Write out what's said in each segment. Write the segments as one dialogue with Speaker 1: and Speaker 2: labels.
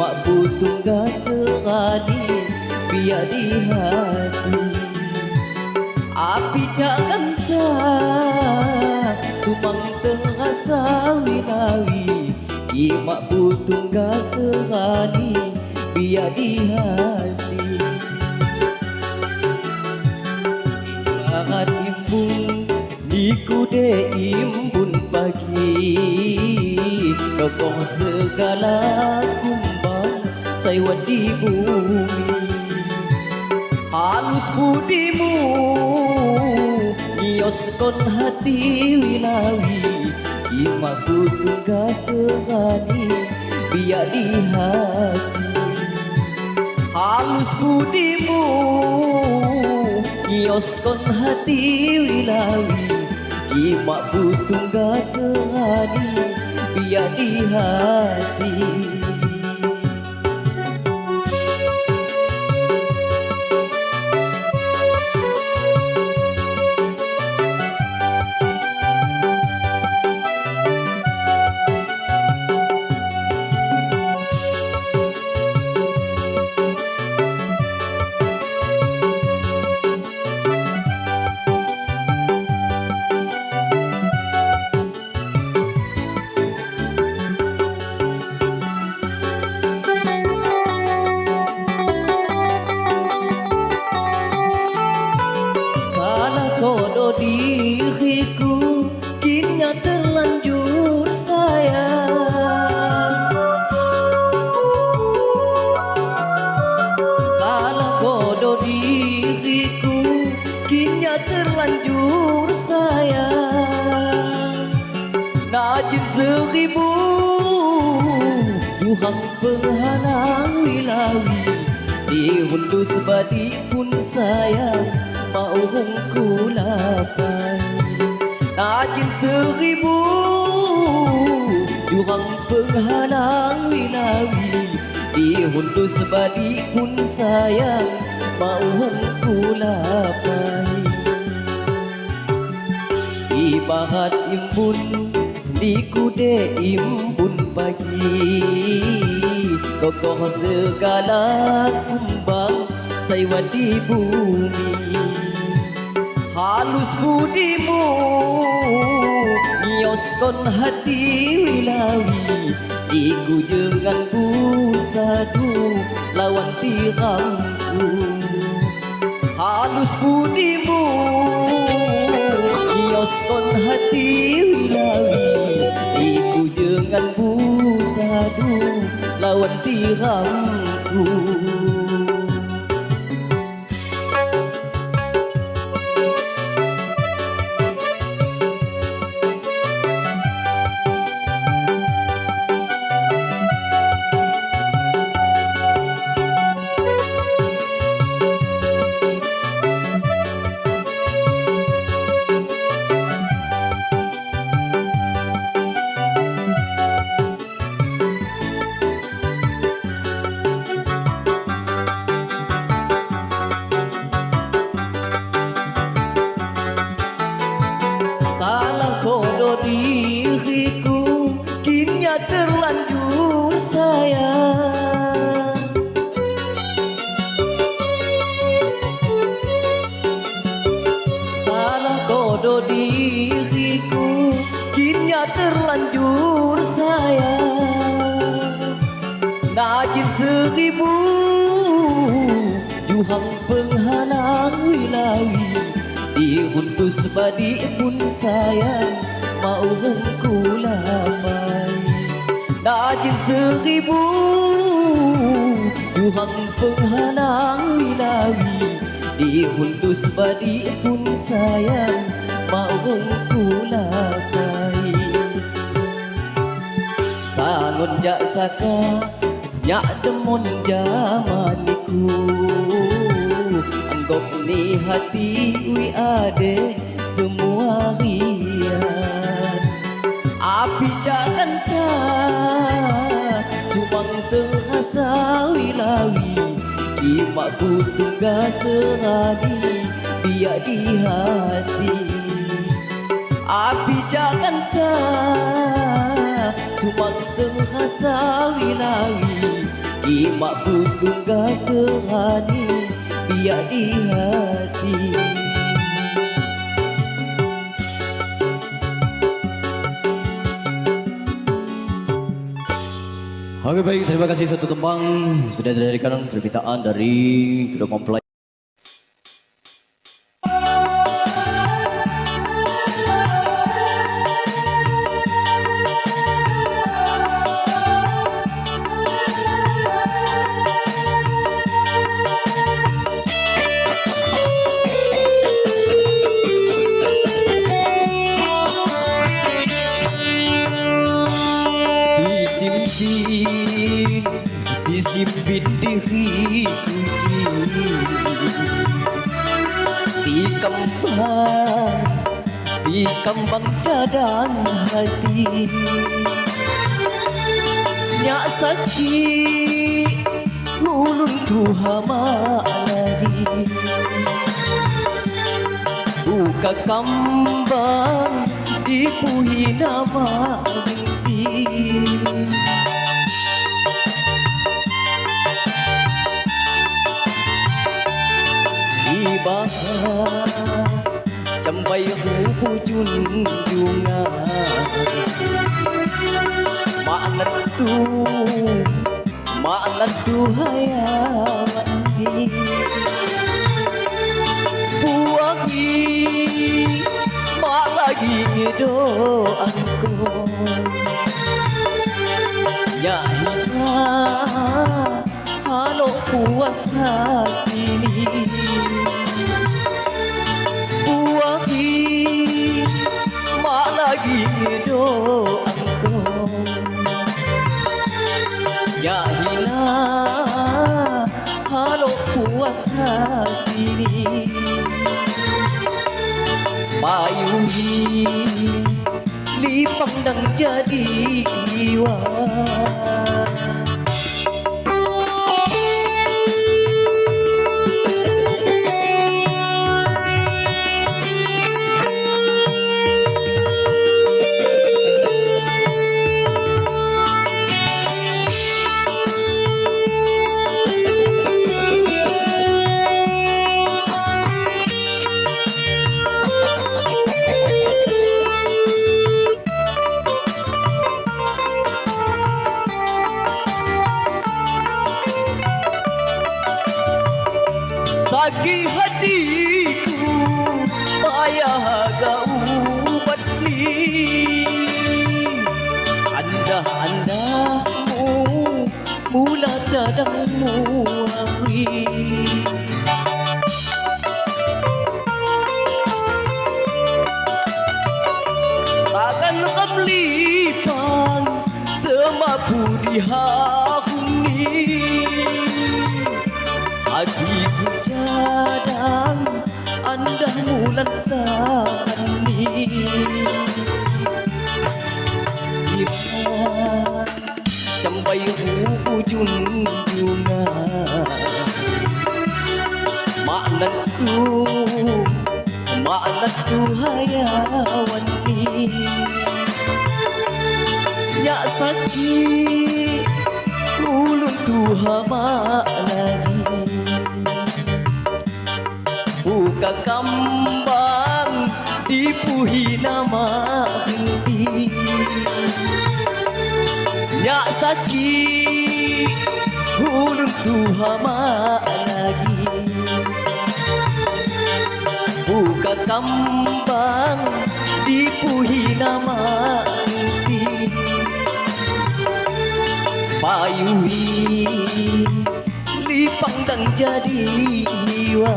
Speaker 1: Imak butung gaserani Biar di hati. Api cakkan tak Sumang tengah sawi-lawi Imak butung gaserani Biar di hati. Sangat imbun Niku de imbun pagi Kokoh segala kumbang Saya di bumi Halus budimu Nioskan hati wilawi. Imaku tugas serani Biar di hati. Halus budimu Nioskan hati wilawi. Imak butung gasehani Biar di hati Najib seribu Yuhang penghalang wilawi Di hundus badi pun sayang Mau hongku lapai Najib seribu Yuhang penghalang wilawi Di hundus badi pun sayang Mau hongku lapai Ibarat imbun Liku de imbun pagi. Kokoh segala kumbang Saya di bumi. Halus budimu Nioskan hati wilawi. Iku jangan busadu Lawan tiramku Halus budimu Nioskan hati Lawan tiramku Najib seribu Juhang penghalang wilawi Di huntus badi pun sayang Mau hongku lapai Najib seribu Juhang penghalang wilawi Di huntus badi pun sayang Mau hongku lapai Sangon jak saka Nyak demon jamaniku. Anggap ni hati wi ade Semua rian. Api jangan tak Semang terhasa wilawi Imak ku tunggal sehari Biar di hati. Api jangan tak Semang terhasa wilawi Imak ku tunggal sehari Biar di hati Oke baik, terima kasih satu tembang sudah dijadikan permintaan dari kedua. Disimpin diriku Di kembang, di kembang cadang hati Nyak sakit, ulun tuhama lagi Buka kambang, dipuhi nama mimpi បាចាំបីហូគូជូនយូងណាមកអណិតទូមកអណិតទូហើយអា jadi jiwa Sakit hatiku Payah gaubat ni. Anda-andamu Mula cadangmu awi Takkan kamlipan Semapu di hahuni Cadang Anda mulan tani Iman Sampai hujung bunga Makna tu Makna tu hayawan ni Nyak sakit Ulun tu hama lagi kakambang Dipuhi nama henti Nyak sakit Ulun tu hama lagi. Buka kambang Dipuhi nama henti Payuhi, Lipang dan jadi jiwa.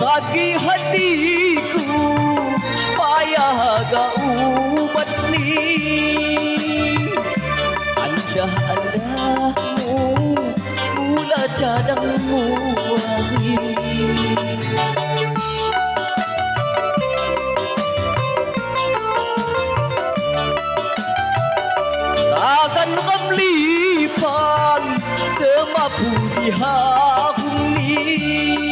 Speaker 1: Sakit hatiku payah ga ubat ni anda anda mula cadang muai Takkan kamlipan semua pun ni.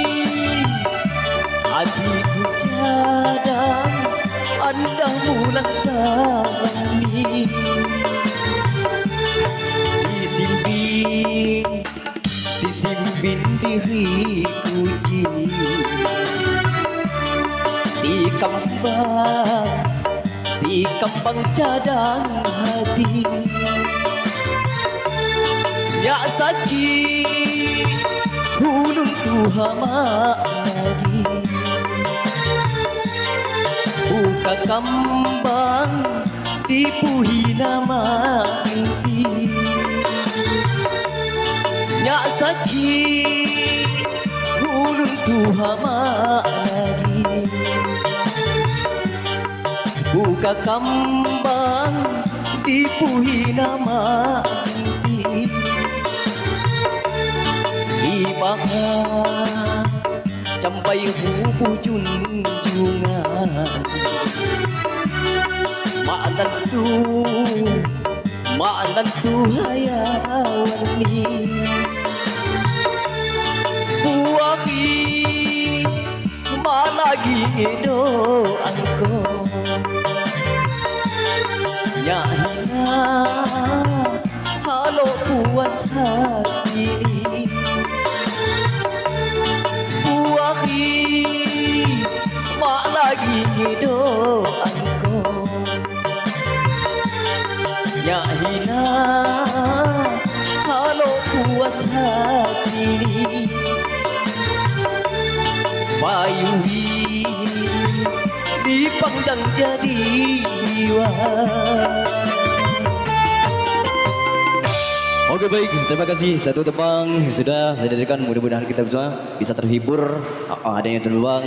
Speaker 1: Anda mulan tarani Disimpin, disimpin diriku ji. Di kembang, di kembang cadang hati. Ya sakit, hulung tuhama lagi Buka kembang, dipuhi nama inti Ya sakit, hulung tuhama lagi Buka kembang, dipuhi nama inti Ibaha Campai hubu junjungan Maanan tu Maanan tu hayawan ni Buahi Malagi doang ko. Nyahina Halo puas hati Nyahina Halo puas hati Bayuhi Dipandang jadi jiwa. Oke baik, terima kasih. Satu tebang sudah saya dedikan mudah-mudahan kita semua bisa terhibur. Ah, Ada yang terbang